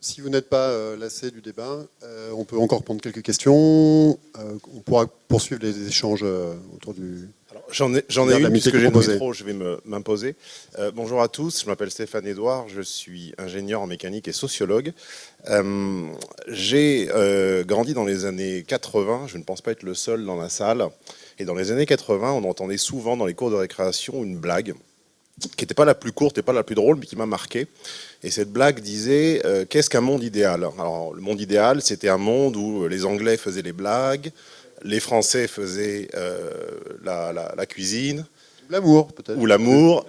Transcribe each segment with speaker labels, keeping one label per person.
Speaker 1: Si vous n'êtes pas euh, lassé du débat, euh, on peut encore prendre quelques questions. Euh, on pourra poursuivre les échanges autour du...
Speaker 2: J'en ai, j'en ai une, puisque j'ai micro, je vais m'imposer. bonjour à tous, je m'appelle Stéphane Edouard, je suis ingénieur en mécanique et sociologue. j'ai grandi dans les années 80, je ne pense pas être le seul dans la salle. Et dans les années 80, on entendait souvent dans les cours de récréation une blague qui n'était pas la plus courte et pas la plus drôle, mais qui m'a marqué. Et cette blague disait euh, Qu'est-ce qu'un monde idéal? Alors, le monde idéal, c'était un monde où les Anglais faisaient les blagues, les Français faisaient euh, la, cuisine.
Speaker 1: L'amour, peut-être.
Speaker 2: Ou l'amour.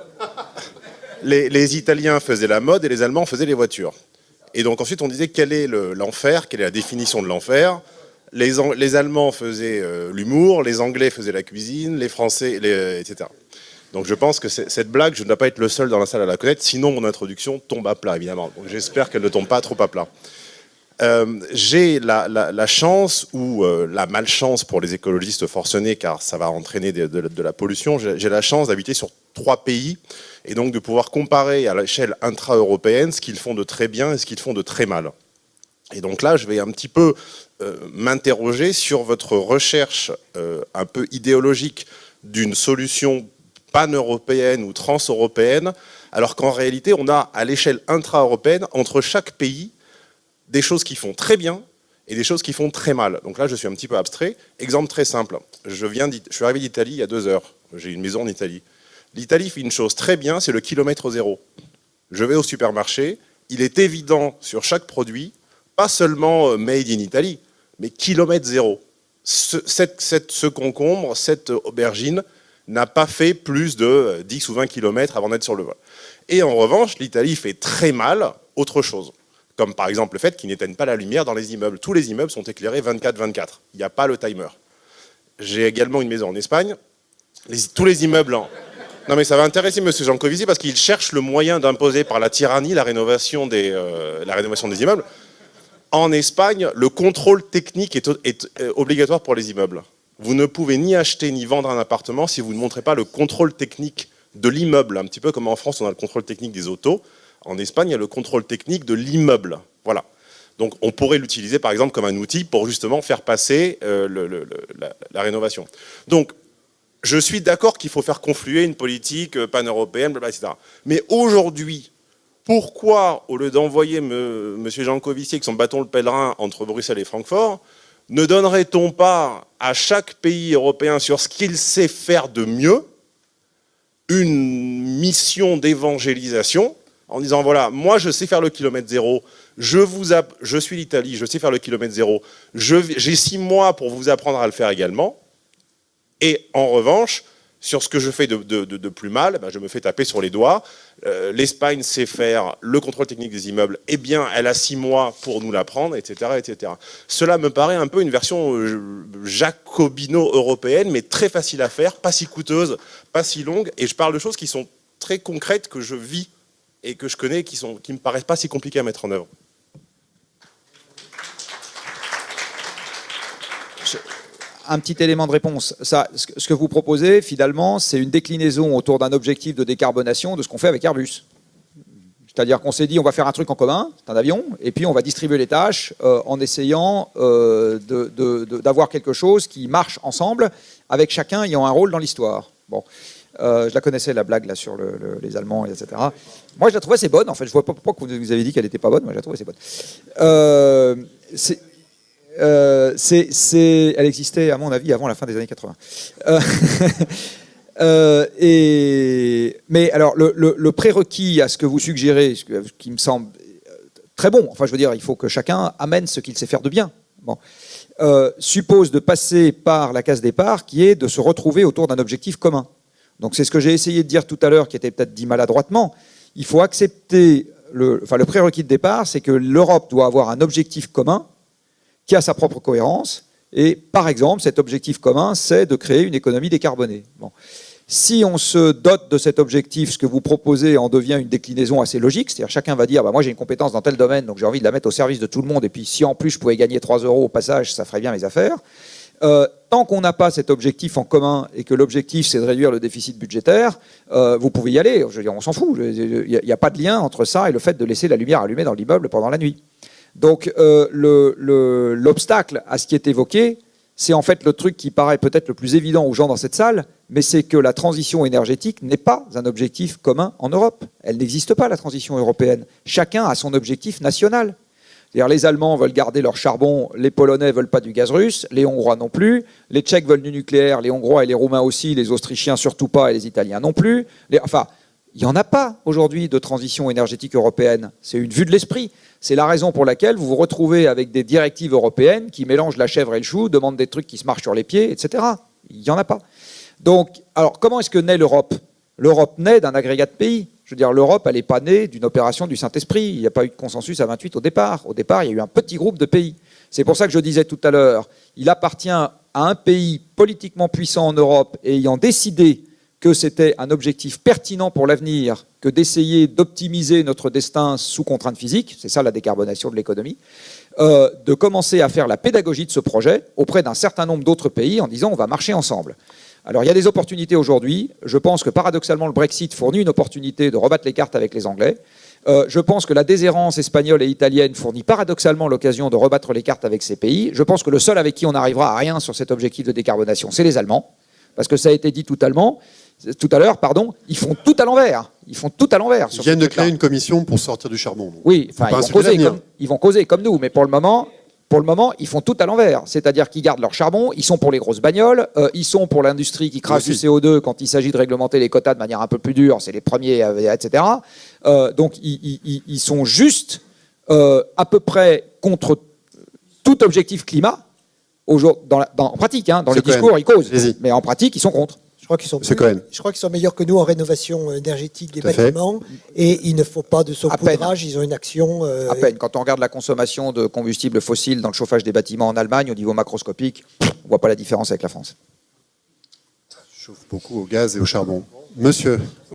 Speaker 2: les, Italiens faisaient la mode et les Allemands faisaient les voitures. Et donc ensuite, on disait quel est l'enfer, quelle est la définition de l'enfer? Les, les, Allemands faisaient euh, l'humour, les Anglais faisaient la cuisine, les Français, etc. Donc je pense que cette blague, je ne dois pas être le seul dans la salle à la connaître, sinon mon introduction tombe à plat, évidemment. J'espère qu'elle ne tombe pas trop à plat. Euh, j'ai la, chance ou euh, la malchance pour les écologistes forcenés, car ça va entraîner de, la pollution, j'ai la chance d'habiter sur trois pays et donc de pouvoir comparer à l'échelle intra-européenne ce qu'ils font de très bien et ce qu'ils font de très mal. Et donc là, je vais un petit peu euh, m'interroger sur votre recherche un peu idéologique d'une solution pan-européenne ou trans-européenne, alors qu'en réalité, on a à l'échelle intra-européenne, entre chaque pays, des choses qui font très bien et des choses qui font très mal. Donc là, je suis un petit peu abstrait. Exemple très simple. Je, viens je suis arrivé d'Italie il y a deux heures. J'ai une maison en Italie. L'Italie fait une chose très bien, c'est le kilomètre zéro. Je vais au supermarché, il est évident sur chaque produit, pas seulement euh, made in Italy, mais kilomètre zéro. Ce, ce concombre, cette aubergine, n'a pas fait plus de 10 ou 20 km avant d'être sur le vol. Et en revanche, l'Italie fait très mal autre chose, comme par exemple le fait qu'ils n'éteignent pas la lumière dans les immeubles. Tous les immeubles sont éclairés 24-24, il n'y a pas le timer. J'ai également une maison en Espagne, tous les immeubles en... Non mais ça va intéresser M. Jancovici parce qu'il cherche le moyen d'imposer par la tyrannie la rénovation des, euh, immeubles. En Espagne, le contrôle technique est, est euh, obligatoire pour les immeubles. Vous ne pouvez ni acheter ni vendre un appartement si vous ne montrez pas le contrôle technique de l'immeuble, un petit peu comme en France on a le contrôle technique des autos. En Espagne, il y a le contrôle technique de l'immeuble. Voilà. Donc on pourrait l'utiliser par exemple comme un outil pour justement faire passer euh, la, rénovation. Donc je suis d'accord qu'il faut faire confluer une politique euh, pan-européenne, etc. Mais aujourd'hui, pourquoi, au lieu d'envoyer M. Jancovici avec son bâton le pèlerin entre Bruxelles et Francfort, ne donnerait-on pas à chaque pays européen sur ce qu'il sait faire de mieux une mission d'évangélisation en disant voilà, moi je sais faire le kilomètre zéro, je, suis l'Italie, je sais faire le kilomètre zéro, j'ai six mois pour vous apprendre à le faire également, et en revanche, sur ce que je fais de, plus mal, ben, je me fais taper sur les doigts. Euh, L'Espagne sait faire le contrôle technique des immeubles, eh bien, elle a six mois pour nous l'apprendre, etc., etc. Cela me paraît un peu une version euh, jacobino-européenne, mais très facile à faire, pas si coûteuse, pas si longue, et je parle de choses qui sont très concrètes, que je vis et que je connais, qui ne qui me paraissent pas si compliquées à mettre en œuvre
Speaker 3: un petit élément de réponse. Ce que vous proposez, finalement, c'est une déclinaison autour d'un objectif de décarbonation de ce qu'on fait avec Airbus. C'est-à-dire qu'on s'est dit, on va faire un truc en commun, c'est un avion, et puis on va distribuer les tâches euh, en essayant euh, d'avoir quelque chose qui marche ensemble, avec chacun ayant un rôle dans l'histoire. Bon. Euh, je la connaissais, la blague là sur les Allemands, etc. Moi, je la trouvais assez bonne. En fait, je vois pas pourquoi vous avez dit qu'elle n'était pas bonne. Moi, je la trouvais assez bonne. c'est euh, elle existait, à mon avis, avant la fin des années 80. Euh, euh, et, mais alors, le, prérequis à ce que vous suggérez, ce, qui me semble très bon, enfin, je veux dire, il faut que chacun amène ce qu'il sait faire de bien. Suppose de passer par la case départ, qui est de se retrouver autour d'un objectif commun. Donc, c'est ce que j'ai essayé de dire tout à l'heure, qui était peut-être dit maladroitement. Il faut accepter, enfin, le prérequis de départ, c'est que l'Europe doit avoir un objectif commun, qui a sa propre cohérence. Et par exemple, cet objectif commun, c'est de créer une économie décarbonée. Bon. Si on se dote de cet objectif, ce que vous proposez en devient une déclinaison assez logique, c'est-à-dire chacun va dire bah, moi j'ai une compétence dans tel domaine, donc j'ai envie de la mettre au service de tout le monde, et puis si en plus je pouvais gagner 3 euros au passage, ça ferait bien mes affaires. euh, tant qu'on n'a pas cet objectif en commun et que l'objectif c'est de réduire le déficit budgétaire, euh, vous pouvez y aller. Je veux dire, on s'en fout. Il n'y a, pas de lien entre ça et le fait de laisser la lumière allumée dans l'immeuble pendant la nuit. Donc euh, l'obstacle à ce qui est évoqué, c'est en fait le truc qui paraît peut-être le plus évident aux gens dans cette salle, mais c'est que la transition énergétique n'est pas un objectif commun en Europe. Elle n'existe pas, la transition européenne. Chacun a son objectif national. Les Allemands veulent garder leur charbon, les Polonais veulent pas du gaz russe, les Hongrois non plus, les Tchèques veulent du nucléaire, les Hongrois et les Roumains aussi, les Autrichiens surtout pas et les Italiens non plus. enfin, il n'y en a pas aujourd'hui de transition énergétique européenne. C'est une vue de l'esprit. C'est la raison pour laquelle vous vous retrouvez avec des directives européennes qui mélangent la chèvre et le chou, demandent des trucs qui se marchent sur les pieds, etc. Il n'y en a pas. Donc, alors, comment est-ce que naît l'Europe? L'Europe naît d'un agrégat de pays. Je veux dire, l'Europe, elle n'est pas née d'une opération du Saint-Esprit. Il n'y a pas eu de consensus à 28 au départ. Au départ, il y a eu un petit groupe de pays. C'est pour ça que je disais tout à l'heure, il appartient à un pays politiquement puissant en Europe et ayant décidé que c'était un objectif pertinent pour l'avenir que d'essayer d'optimiser notre destin sous contrainte physique, c'est ça la décarbonation de l'économie, euh, de commencer à faire la pédagogie de ce projet auprès d'un certain nombre d'autres pays en disant on va marcher ensemble. Alors il y a des opportunités aujourd'hui. Je pense que paradoxalement le Brexit fournit une opportunité de rebattre les cartes avec les Anglais. Euh, je pense que la déshérence espagnole et italienne fournit paradoxalement l'occasion de rebattre les cartes avec ces pays. Je pense que le seul avec qui on n'arrivera à rien sur cet objectif de décarbonation, c'est les Allemands. Parce que ça a été dit tout, allemand, tout à l'heure, pardon, ils font tout à l'envers. Ils font tout à l'envers.
Speaker 1: Ils viennent de créer une commission pour sortir du charbon.
Speaker 3: Oui, enfin, ils vont causer comme nous, mais pour le moment, pour le moment, ils font tout à l'envers. C'est-à-dire qu'ils gardent leur charbon, ils sont pour les grosses bagnoles, euh, ils sont pour l'industrie qui crache du CO2 quand il s'agit de réglementer les quotas de manière un peu plus dure, c'est les premiers, euh, etc. Euh, donc ils, sont juste à peu près contre tout objectif climat. Dans en pratique, hein, dans les discours, ils causent, mais en pratique, ils sont contre
Speaker 4: crois qu'ils sont, je crois qu'ils sont meilleurs que nous en rénovation énergétique des bâtiments. Et il ne faut pas de saupoudrage, ils ont une action...
Speaker 3: Euh, à peine. Quand on regarde la consommation de combustibles fossiles dans le chauffage des bâtiments en Allemagne, au niveau macroscopique, on ne voit pas la différence avec la France.
Speaker 1: Je chauffe beaucoup au gaz et au charbon. Monsieur